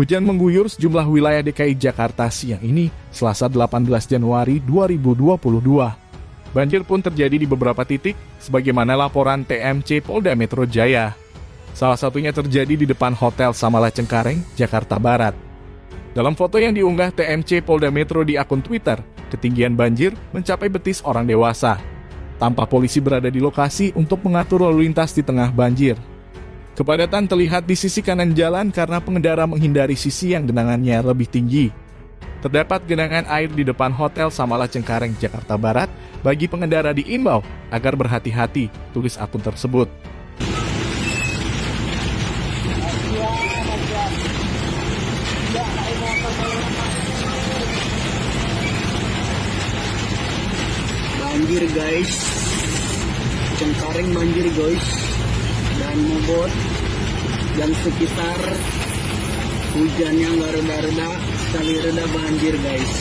Hujan mengguyur sejumlah wilayah DKI Jakarta siang ini, Selasa 18 Januari 2022. Banjir pun terjadi di beberapa titik, sebagaimana laporan TMC Polda Metro Jaya. Salah satunya terjadi di depan Hotel Samala Cengkareng, Jakarta Barat. Dalam foto yang diunggah TMC Polda Metro di akun Twitter, ketinggian banjir mencapai betis orang dewasa. Tanpa polisi berada di lokasi untuk mengatur lalu lintas di tengah banjir. Kepadatan terlihat di sisi kanan jalan karena pengendara menghindari sisi yang genangannya lebih tinggi. Terdapat genangan air di depan Hotel Samala Cengkareng, Jakarta Barat bagi pengendara diimbau agar berhati-hati, tulis akun tersebut. banjir guys Cengkareng banjir guys dan Mobot dan sekitar hujannya nggak reda-reda sekali reda banjir guys